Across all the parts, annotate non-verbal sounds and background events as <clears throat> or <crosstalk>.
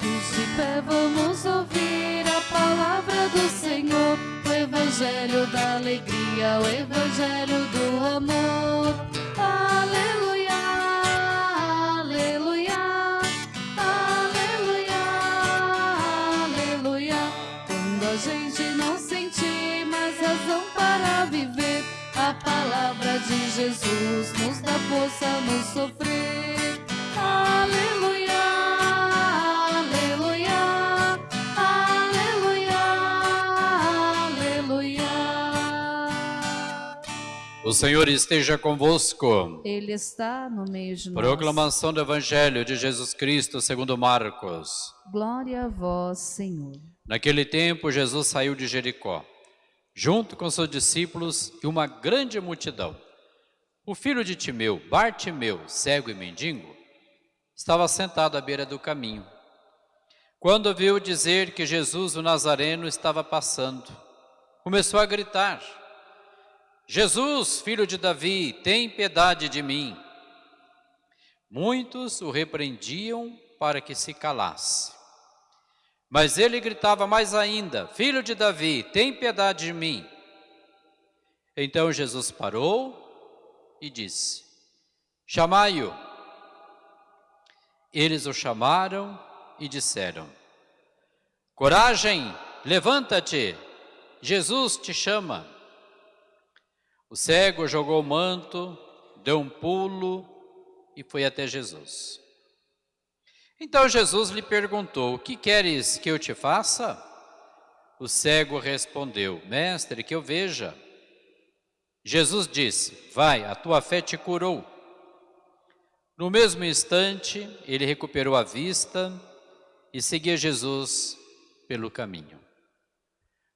Todos de pé vamos ouvir a palavra do Senhor, o Evangelho da alegria, o Evangelho do amor. Aleluia, aleluia, aleluia, aleluia. Quando a gente não sentir mais razão para viver, a palavra de Jesus nos dá força no sofrer. Aleluia, O Senhor esteja convosco. Ele está no meio de nós. Proclamação do Evangelho de Jesus Cristo segundo Marcos. Glória a vós, Senhor. Naquele tempo, Jesus saiu de Jericó, junto com seus discípulos e uma grande multidão. O filho de Timeu, Bartimeu, cego e mendigo, estava sentado à beira do caminho. Quando ouviu dizer que Jesus, o Nazareno, estava passando, começou a gritar, Jesus, filho de Davi, tem piedade de mim. Muitos o repreendiam para que se calasse. Mas ele gritava mais ainda, Filho de Davi, tem piedade de mim. Então Jesus parou e disse, Chamai-o. Eles o chamaram e disseram, Coragem, levanta-te, Jesus te chama. O cego jogou o manto, deu um pulo e foi até Jesus. Então Jesus lhe perguntou, o que queres que eu te faça? O cego respondeu, mestre, que eu veja. Jesus disse, vai, a tua fé te curou. No mesmo instante, ele recuperou a vista e seguia Jesus pelo caminho.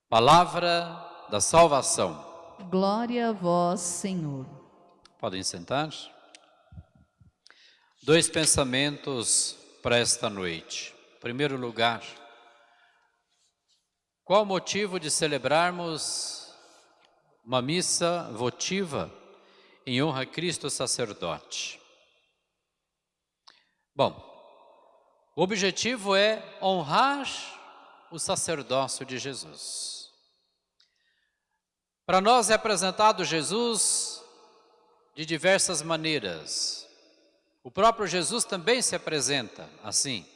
Palavra da salvação. Glória a vós, Senhor. Podem sentar. Dois pensamentos para esta noite. Em primeiro lugar, qual o motivo de celebrarmos uma missa votiva em honra a Cristo sacerdote? Bom, o objetivo é honrar o sacerdócio de Jesus. Para nós é apresentado Jesus de diversas maneiras. O próprio Jesus também se apresenta assim,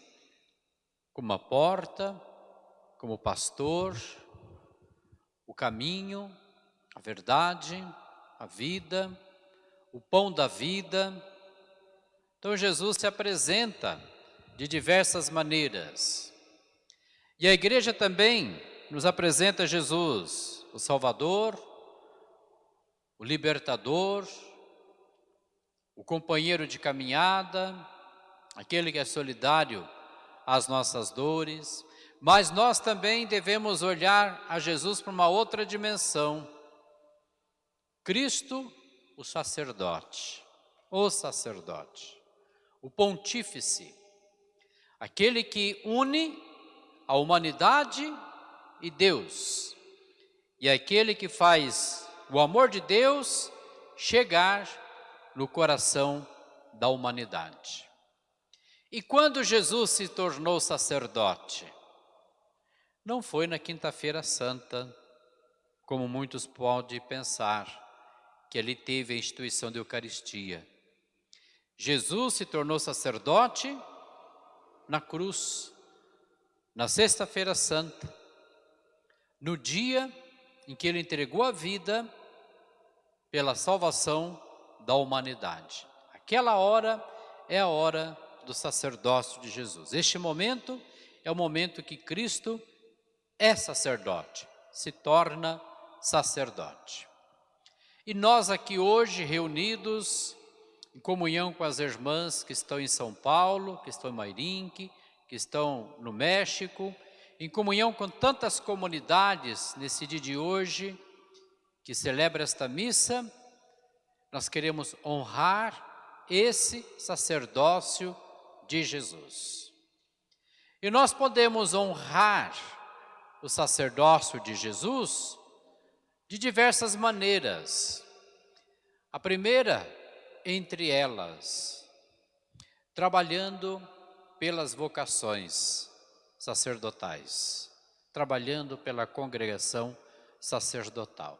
como a porta, como pastor, o caminho, a verdade, a vida, o pão da vida. Então Jesus se apresenta de diversas maneiras. E a igreja também nos apresenta Jesus, o Salvador, o Libertador, o companheiro de caminhada, aquele que é solidário às nossas dores, mas nós também devemos olhar a Jesus para uma outra dimensão. Cristo, o sacerdote, o sacerdote, o pontífice, aquele que une a humanidade e Deus, e aquele que faz o amor de Deus chegar no coração da humanidade. E quando Jesus se tornou sacerdote? Não foi na quinta-feira santa, como muitos podem pensar, que ali teve a instituição da Eucaristia. Jesus se tornou sacerdote na cruz, na sexta-feira santa, no dia em que ele entregou a vida pela salvação da humanidade. Aquela hora é a hora do sacerdócio de Jesus. Este momento é o momento que Cristo é sacerdote, se torna sacerdote. E nós aqui hoje reunidos em comunhão com as irmãs que estão em São Paulo, que estão em Mairinque, que estão no México, em comunhão com tantas comunidades nesse dia de hoje, que celebra esta missa, nós queremos honrar esse sacerdócio de Jesus. E nós podemos honrar o sacerdócio de Jesus de diversas maneiras. A primeira, entre elas, trabalhando pelas vocações, sacerdotais, trabalhando pela congregação sacerdotal.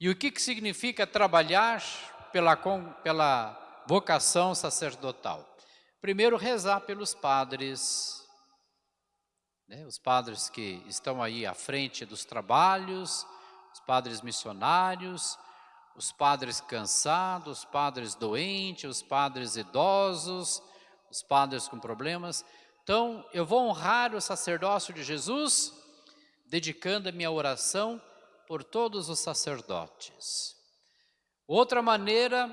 E o que, que significa trabalhar pela, pela vocação sacerdotal? Primeiro, rezar pelos padres, né? os padres que estão aí à frente dos trabalhos, os padres missionários, os padres cansados, os padres doentes, os padres idosos, os padres com problemas. Então, eu vou honrar o sacerdócio de Jesus, dedicando a minha oração por todos os sacerdotes. Outra maneira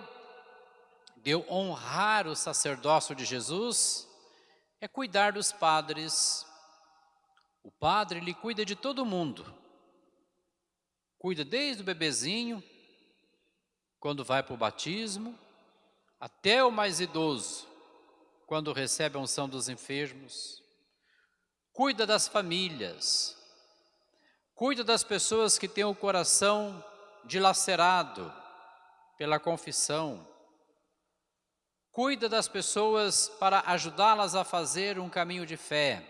de eu honrar o sacerdócio de Jesus é cuidar dos padres. O padre, ele cuida de todo mundo. Cuida desde o bebezinho, quando vai para o batismo, até o mais idoso, quando recebe a unção dos enfermos. Cuida das famílias, cuida das pessoas que têm o coração dilacerado pela confissão, cuida das pessoas para ajudá-las a fazer um caminho de fé.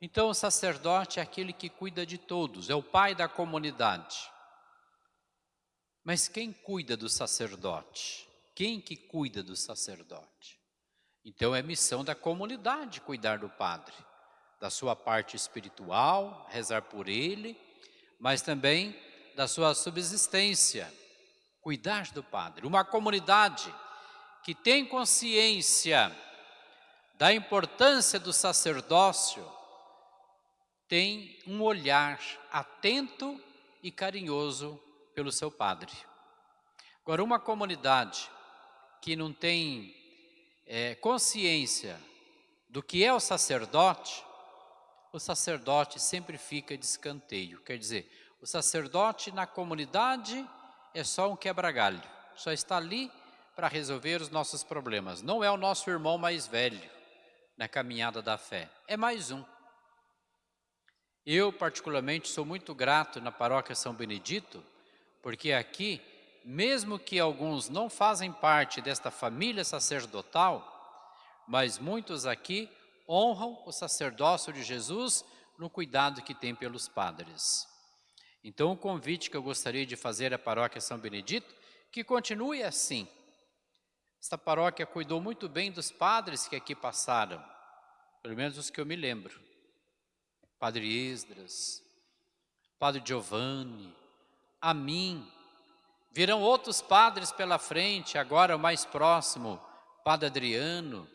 Então o sacerdote é aquele que cuida de todos, é o pai da comunidade. Mas quem cuida do sacerdote? Quem que cuida do sacerdote? Então é missão da comunidade cuidar do padre, da sua parte espiritual, rezar por ele, mas também da sua subsistência, cuidar do padre. Uma comunidade que tem consciência da importância do sacerdócio, tem um olhar atento e carinhoso pelo seu padre. Agora, uma comunidade que não tem é, consciência do que é o sacerdote, o sacerdote sempre fica de escanteio. Quer dizer, o sacerdote na comunidade é só um quebra-galho, só está ali para resolver os nossos problemas. Não é o nosso irmão mais velho na caminhada da fé, é mais um. Eu, particularmente, sou muito grato na paróquia São Benedito, porque aqui, mesmo que alguns não fazem parte desta família sacerdotal, mas muitos aqui honram o sacerdócio de Jesus no cuidado que tem pelos padres. Então, o convite que eu gostaria de fazer à paróquia São Benedito, que continue assim. Esta paróquia cuidou muito bem dos padres que aqui passaram, pelo menos os que eu me lembro. Padre Esdras, Padre Giovanni, a mim. Virão outros padres pela frente, agora o mais próximo, Padre Adriano,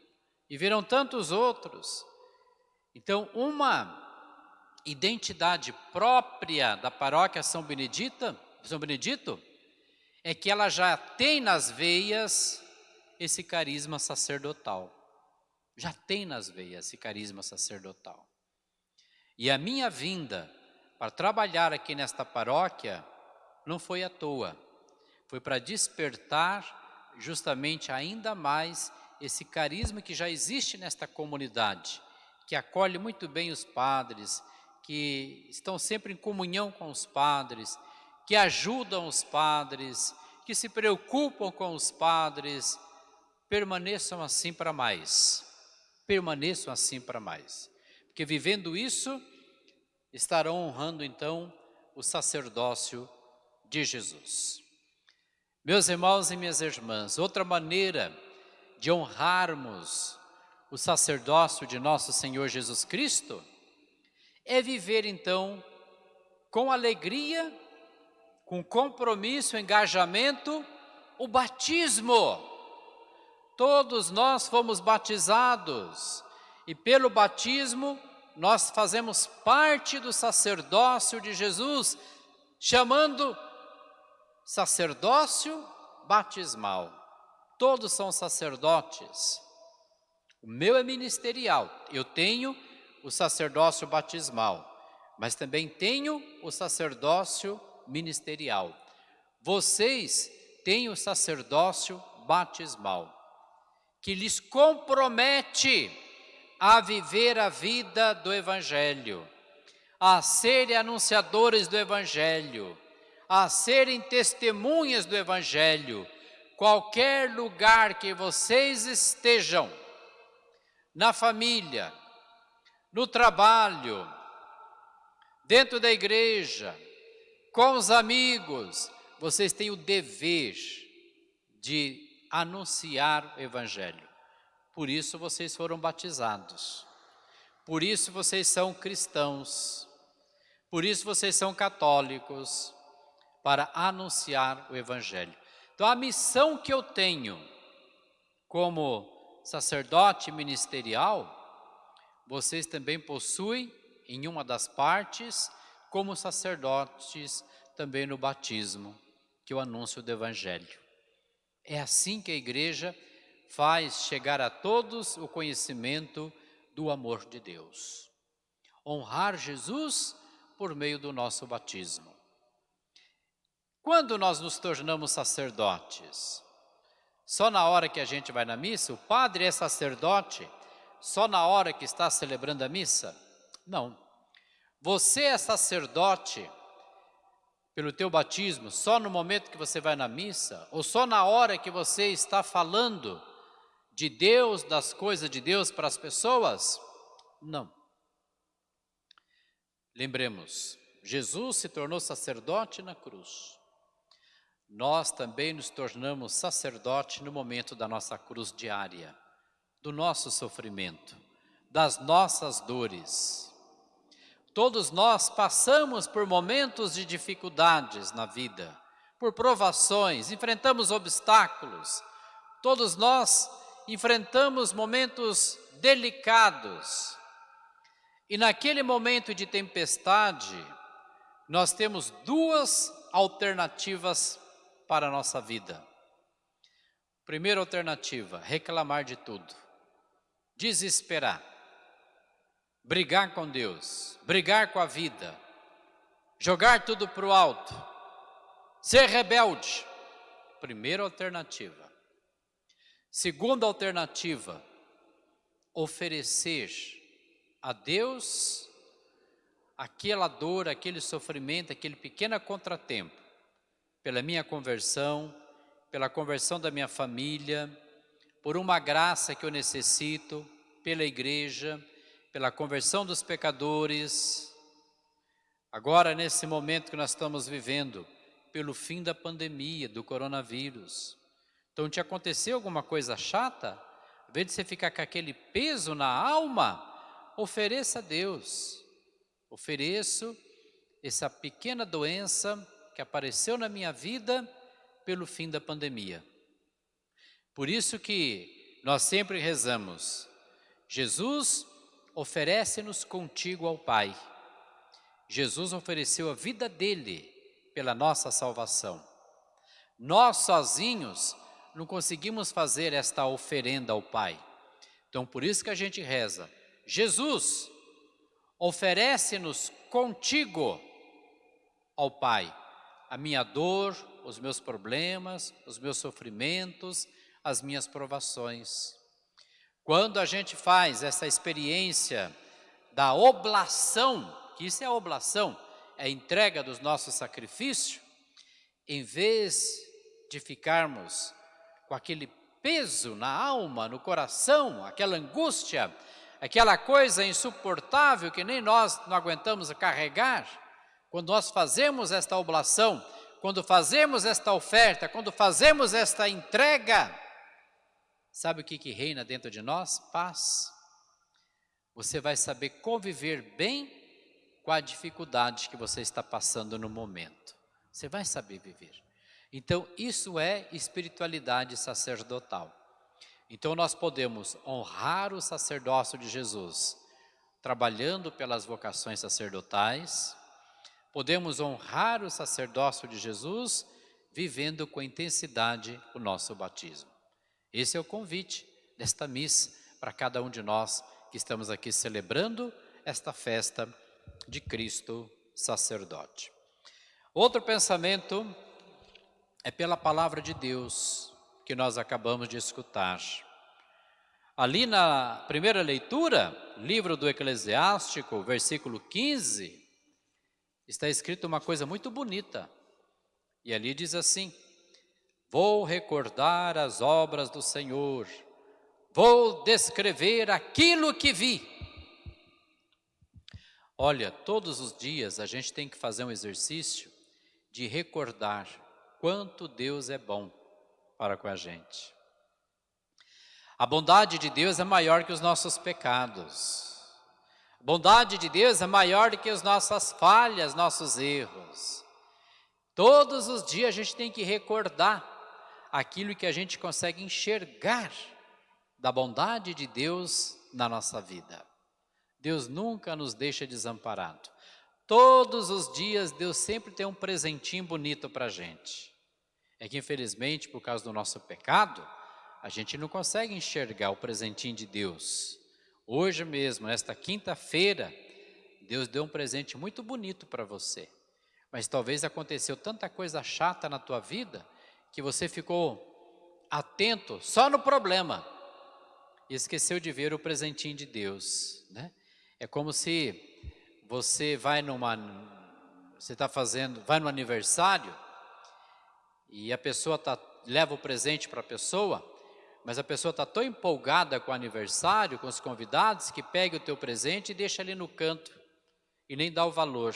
e virão tantos outros. Então, uma identidade própria da paróquia São Benedita, São Benedito, é que ela já tem nas veias esse carisma sacerdotal. Já tem nas veias esse carisma sacerdotal. E a minha vinda para trabalhar aqui nesta paróquia não foi à toa. Foi para despertar justamente ainda mais esse carisma que já existe nesta comunidade, que acolhe muito bem os padres, que estão sempre em comunhão com os padres, que ajudam os padres, que se preocupam com os padres, permaneçam assim para mais. Permaneçam assim para mais. Porque vivendo isso, estarão honrando então o sacerdócio de Jesus. Meus irmãos e minhas irmãs, outra maneira de honrarmos o sacerdócio de nosso Senhor Jesus Cristo é viver então com alegria, com compromisso, engajamento, o batismo. Todos nós fomos batizados e pelo batismo nós fazemos parte do sacerdócio de Jesus, chamando sacerdócio batismal. Todos são sacerdotes. O meu é ministerial. Eu tenho o sacerdócio batismal, mas também tenho o sacerdócio ministerial. Vocês têm o sacerdócio batismal, que lhes compromete a viver a vida do Evangelho, a serem anunciadores do Evangelho, a serem testemunhas do Evangelho, qualquer lugar que vocês estejam, na família, no trabalho, dentro da igreja, com os amigos, vocês têm o dever de anunciar o Evangelho. Por isso vocês foram batizados. Por isso vocês são cristãos. Por isso vocês são católicos. Para anunciar o Evangelho. Então a missão que eu tenho como sacerdote ministerial, vocês também possuem em uma das partes, como sacerdotes também no batismo, que é o anúncio do Evangelho. É assim que a igreja faz chegar a todos o conhecimento do amor de Deus. Honrar Jesus por meio do nosso batismo. Quando nós nos tornamos sacerdotes? Só na hora que a gente vai na missa? O padre é sacerdote só na hora que está celebrando a missa? Não. Você é sacerdote pelo teu batismo só no momento que você vai na missa? Ou só na hora que você está falando de Deus, das coisas de Deus para as pessoas? Não. Lembremos, Jesus se tornou sacerdote na cruz. Nós também nos tornamos sacerdote no momento da nossa cruz diária, do nosso sofrimento, das nossas dores. Todos nós passamos por momentos de dificuldades na vida, por provações, enfrentamos obstáculos. Todos nós enfrentamos momentos delicados. E naquele momento de tempestade, nós temos duas alternativas para a nossa vida. Primeira alternativa, reclamar de tudo, desesperar, brigar com Deus, brigar com a vida, jogar tudo para o alto, ser rebelde. Primeira alternativa. Segunda alternativa, oferecer a Deus aquela dor, aquele sofrimento, aquele pequeno contratempo, pela minha conversão, pela conversão da minha família, por uma graça que eu necessito, pela igreja, pela conversão dos pecadores. Agora, nesse momento que nós estamos vivendo, pelo fim da pandemia, do coronavírus. Então, te aconteceu alguma coisa chata? Ao invés de você ficar com aquele peso na alma, ofereça a Deus. Ofereço essa pequena doença que apareceu na minha vida pelo fim da pandemia. Por isso que nós sempre rezamos, Jesus oferece-nos contigo ao Pai. Jesus ofereceu a vida dele pela nossa salvação. Nós sozinhos não conseguimos fazer esta oferenda ao Pai. Então, por isso que a gente reza, Jesus, oferece-nos contigo ao Pai a minha dor, os meus problemas, os meus sofrimentos, as minhas provações. Quando a gente faz essa experiência da oblação, que isso é oblação, é a entrega dos nossos sacrifícios, em vez de ficarmos com aquele peso na alma, no coração, aquela angústia, aquela coisa insuportável que nem nós não aguentamos carregar, quando nós fazemos esta oblação, quando fazemos esta oferta, quando fazemos esta entrega, sabe o que, que reina dentro de nós? Paz. Você vai saber conviver bem com a dificuldade que você está passando no momento. Você vai saber viver. Então, isso é espiritualidade sacerdotal. Então, nós podemos honrar o sacerdócio de Jesus, trabalhando pelas vocações sacerdotais, podemos honrar o sacerdócio de Jesus, vivendo com intensidade o nosso batismo. Esse é o convite desta missa para cada um de nós que estamos aqui celebrando esta festa de Cristo sacerdote. Outro pensamento é pela palavra de Deus que nós acabamos de escutar. Ali na primeira leitura, livro do Eclesiástico, versículo 15, está escrito uma coisa muito bonita. E ali diz assim: Vou recordar as obras do Senhor, vou descrever aquilo que vi. Olha, todos os dias a gente tem que fazer um exercício de recordar quanto Deus é bom para com a gente. A bondade de Deus é maior que os nossos pecados. Bondade de Deus é maior do que as nossas falhas, nossos erros. Todos os dias a gente tem que recordar aquilo que a gente consegue enxergar da bondade de Deus na nossa vida. Deus nunca nos deixa desamparado. Todos os dias Deus sempre tem um presentinho bonito para a gente. É que infelizmente, por causa do nosso pecado, a gente não consegue enxergar o presentinho de Deus. Hoje mesmo, nesta quinta-feira, Deus deu um presente muito bonito para você. Mas talvez aconteceu tanta coisa chata na tua vida que você ficou atento só no problema e esqueceu de ver o presentinho de Deus, né? É como se você vai numa, você está fazendo, vai no aniversário e a pessoa tá, leva o presente para a pessoa, mas a pessoa está tão empolgada com o aniversário, com os convidados, que pega o teu presente e deixa ali no canto e nem dá o valor,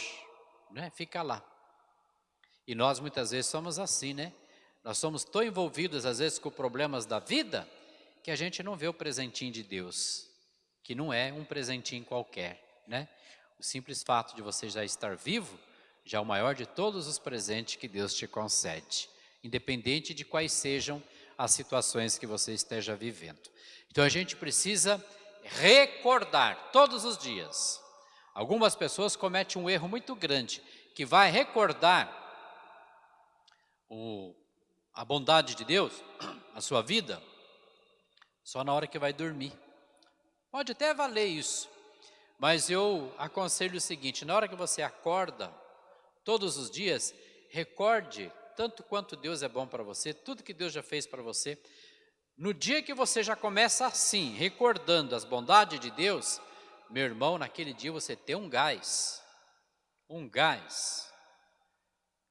né? Fica lá. E nós muitas vezes somos assim, né? Nós somos tão envolvidos, às vezes, com problemas da vida, que a gente não vê o presentinho de Deus, que não é um presentinho qualquer, né? O simples fato de você já estar vivo, já é o maior de todos os presentes que Deus te concede, independente de quais sejam as situações que você esteja vivendo. Então a gente precisa recordar todos os dias. Algumas pessoas cometem um erro muito grande, que vai recordar o a bondade de Deus, <clears throat> a sua vida, só na hora que vai dormir. Pode até valer isso, mas eu aconselho o seguinte, na hora que você acorda, todos os dias, recorde tanto quanto Deus é bom para você, tudo que Deus já fez para você. No dia que você já começa assim, recordando as bondades de Deus, meu irmão, naquele dia você tem um gás, um gás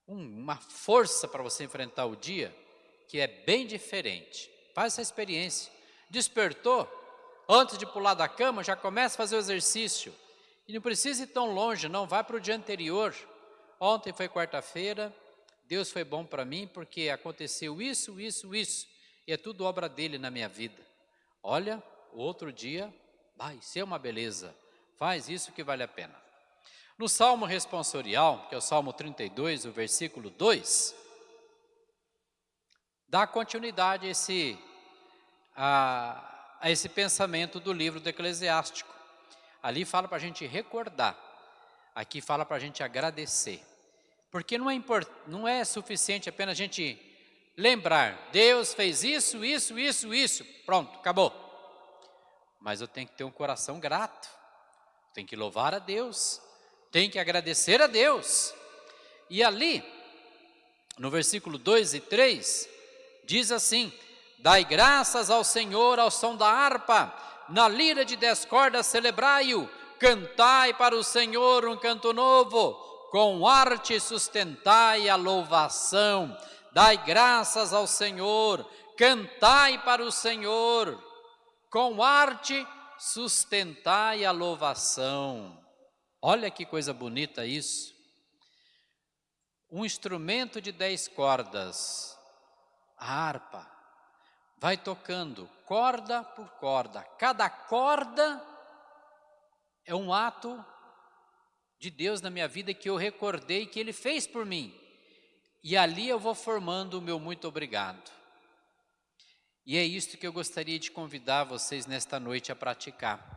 uma força para você enfrentar o dia que é bem diferente. Faz essa experiência. Despertou, antes de pular da cama, já começa a fazer o exercício. E não precisa ir tão longe, não, vai para o dia anterior. Ontem foi quarta-feira, Deus foi bom para mim porque aconteceu isso, isso, isso. E é tudo obra dele na minha vida. Olha, outro dia vai ser uma beleza. Faz isso que vale a pena. No Salmo responsorial, que é o Salmo 32, o versículo 2, dá continuidade a esse, a, a esse pensamento do livro do Eclesiástico. Ali fala para a gente recordar, aqui fala para a gente agradecer. Porque não é, import, não é suficiente apenas a gente lembrar, Deus fez isso, isso, isso, isso, pronto, acabou. Mas eu tenho que ter um coração grato, tenho que louvar a Deus, tem que agradecer a Deus. E ali, no versículo 2 e 3, diz assim: Dai graças ao Senhor ao som da harpa, na lira de dez cordas celebrai-o, cantai para o Senhor um canto novo, com arte sustentai a louvação. Dai graças ao Senhor, cantai para o Senhor, com arte sustentai a louvação. Olha que coisa bonita isso. Um instrumento de dez cordas, a harpa, vai tocando corda por corda. Cada corda é um ato de Deus na minha vida que eu recordei que Ele fez por mim. E ali eu vou formando o meu muito obrigado. E é isto que eu gostaria de convidar vocês nesta noite a praticar.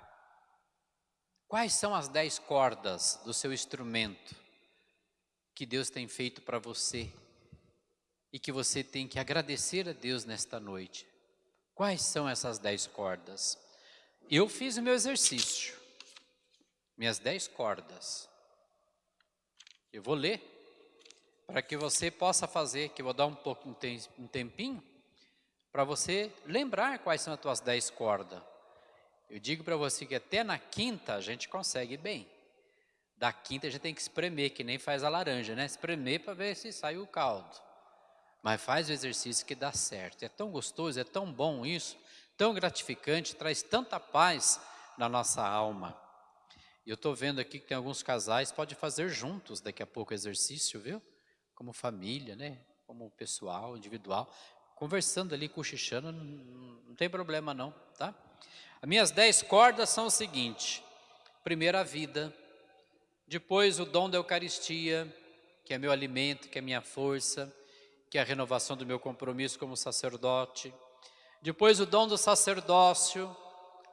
Quais são as dez cordas do seu instrumento que Deus tem feito para você e que você tem que agradecer a Deus nesta noite? Quais são essas dez cordas? Eu fiz o meu exercício, minhas dez cordas. Eu vou ler para que você possa fazer, que eu vou dar um, pouco, um tempinho, para você lembrar quais são as tuas dez cordas. Eu digo para você que até na quinta a gente consegue bem. Da quinta a gente tem que espremer, que nem faz a laranja, né? Espremer para ver se sai o caldo. Mas faz o exercício que dá certo. É tão gostoso, é tão bom isso, tão gratificante, traz tanta paz na nossa alma. Eu estou vendo aqui que tem alguns casais, pode fazer juntos daqui a pouco exercício, viu? Como família, né? Como pessoal, individual. Conversando ali, cochichando, não, não tem problema não, tá? As minhas dez cordas são o seguinte. Primeiro a vida, depois o dom da Eucaristia, que é meu alimento, que é minha força, que é a renovação do meu compromisso como sacerdote. Depois o dom do sacerdócio,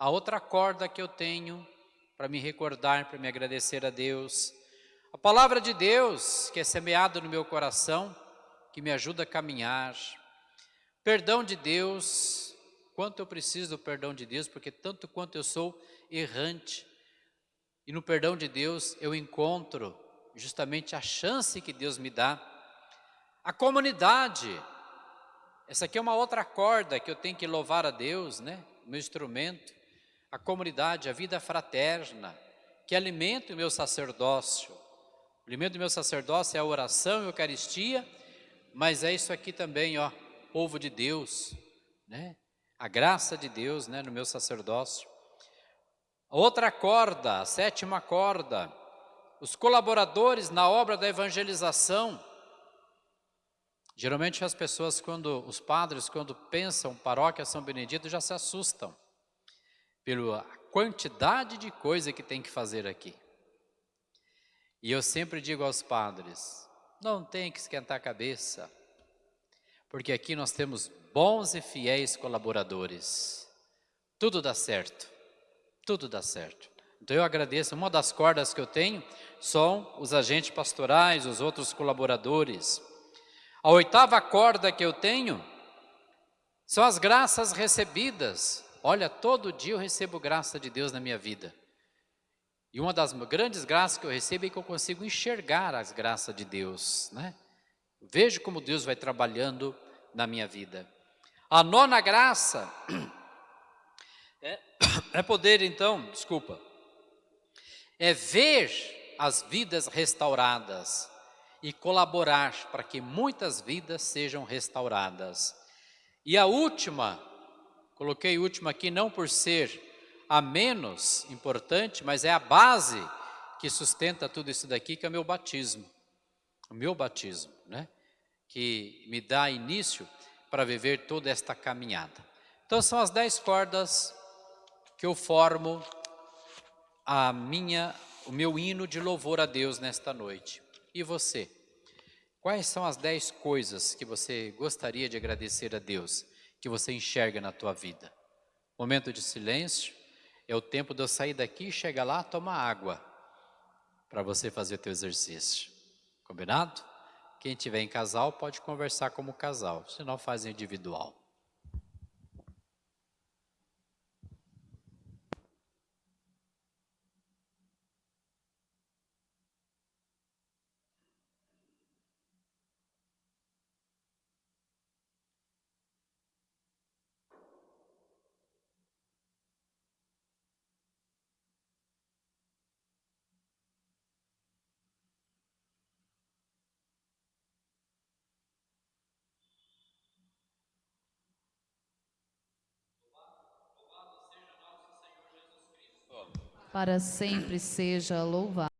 a outra corda que eu tenho para me recordar, para me agradecer a Deus. A palavra de Deus, que é semeada no meu coração, que me ajuda a caminhar. Perdão de Deus, quanto eu preciso do perdão de Deus, porque tanto quanto eu sou errante, e no perdão de Deus eu encontro justamente a chance que Deus me dá. A comunidade, essa aqui é uma outra corda que eu tenho que louvar a Deus, né? O meu instrumento. A comunidade, a vida fraterna, que alimenta o meu sacerdócio. O alimento do meu sacerdócio é a oração e a Eucaristia, mas é isso aqui também, ó, povo de Deus, né? A graça de Deus, né, no meu sacerdócio. Outra corda, a sétima corda, os colaboradores na obra da evangelização. Geralmente as pessoas, quando os padres, quando pensam paróquia São Benedito, já se assustam pela quantidade de coisa que tem que fazer aqui. E eu sempre digo aos padres, não tem que esquentar a cabeça, porque aqui nós temos bons e fiéis colaboradores. Tudo dá certo, tudo dá certo. Então eu agradeço, uma das cordas que eu tenho são os agentes pastorais, os outros colaboradores. A oitava corda que eu tenho são as graças recebidas. Olha, todo dia eu recebo graça de Deus na minha vida. E uma das grandes graças que eu recebo é que eu consigo enxergar as graças de Deus, né? Vejo como Deus vai trabalhando na minha vida. A nona graça <clears throat> é, <coughs> é poder, então, desculpa, é ver as vidas restauradas e colaborar para que muitas vidas sejam restauradas. E a última, coloquei última aqui não por ser a menos importante, mas é a base que sustenta tudo isso daqui, que é o meu batismo. O meu batismo, né? Que me dá início para viver toda esta caminhada. Então são as dez cordas que eu formo a minha, o meu hino de louvor a Deus nesta noite. E você? Quais são as dez coisas que você gostaria de agradecer a Deus, que você enxerga na tua vida? Momento de silêncio, é o tempo de eu sair daqui chegar lá, tomar água, para você fazer teu exercício. Combinado? Quem tiver em casal pode conversar como casal, senão faz individual. Para sempre seja louvado.